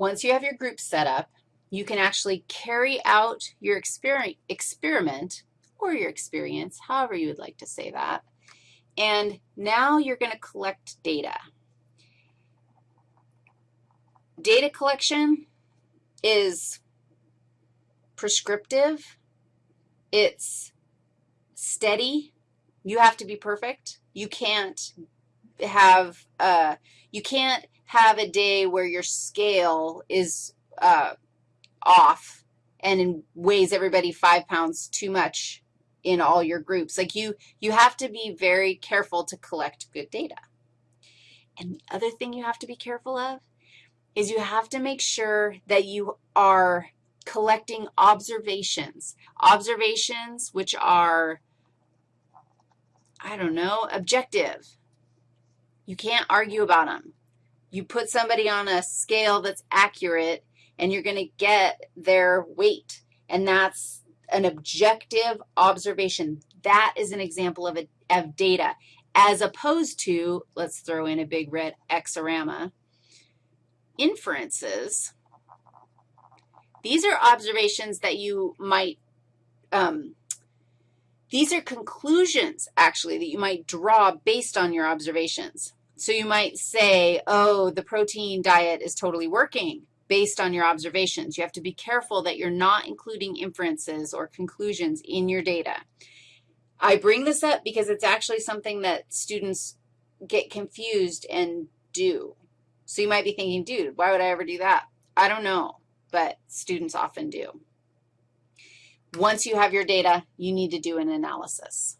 once you have your group set up, you can actually carry out your exper experiment or your experience, however you would like to say that, and now you're going to collect data. Data collection is prescriptive. It's steady. You have to be perfect. You can't have, uh, you can't have a day where your scale is uh, off and weighs everybody five pounds too much in all your groups. Like you, you have to be very careful to collect good data. And the other thing you have to be careful of is you have to make sure that you are collecting observations, observations which are, I don't know, objective. You can't argue about them. You put somebody on a scale that's accurate, and you're going to get their weight, and that's an objective observation. That is an example of, a, of data, as opposed to, let's throw in a big red X-orama, inferences. These are observations that you might, um, these are conclusions, actually, that you might draw based on your observations. So you might say, oh, the protein diet is totally working based on your observations. You have to be careful that you're not including inferences or conclusions in your data. I bring this up because it's actually something that students get confused and do. So you might be thinking, dude, why would I ever do that? I don't know, but students often do. Once you have your data, you need to do an analysis.